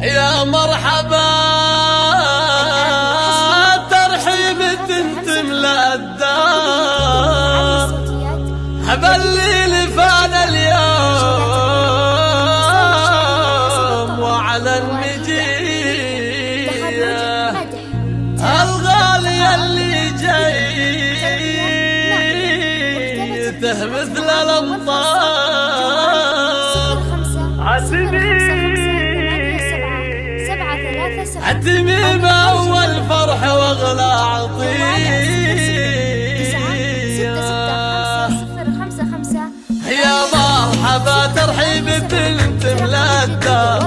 يا مرحبا. ترحيب تملا الدار هذا الليل فان اليوم وعلى النجية الغالية اللي جاي مثل الأمطار. التميم اول فرحه واغلى عطيه يا مرحبا ترحيب بنت ملاده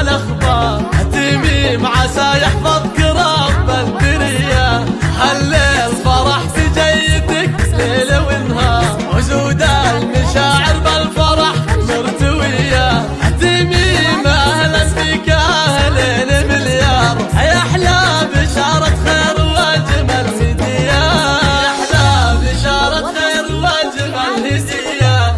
الأخبار. تميم عسى يحفظك رب الدنيا. هالليل فرحت جيتك ليل ونهار. وجود المشاعر بالفرح مرتوية تميم أهلا بك أهلين مليار. يا أحلى بشارة خير وأجمل هدية. يا أحلى بشارة خير وأجمل هدية.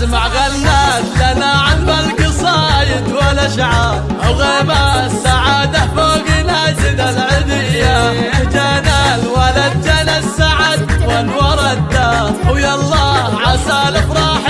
اسمع غنات لنا عن نعم بالقصايد والاشعار أو غيبه السعادة فوق نازل العذيه جانا الولد جنى السعد وانور الدار. ويالله عسى الأفراح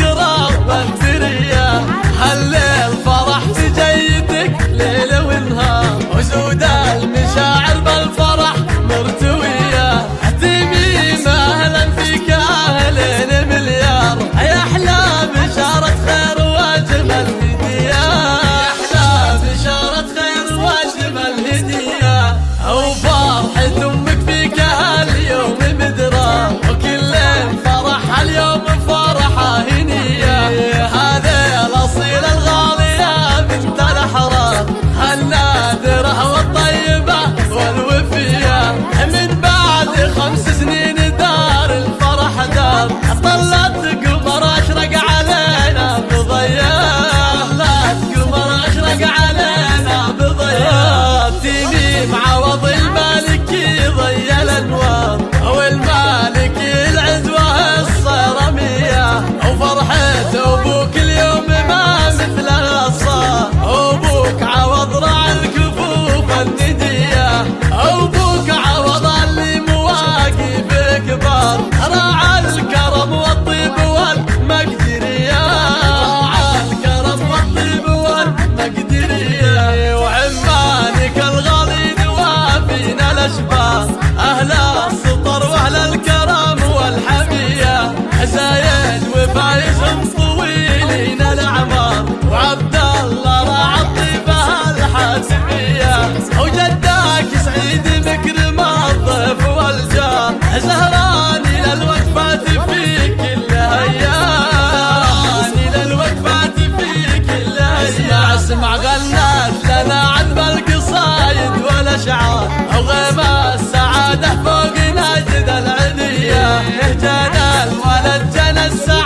dançar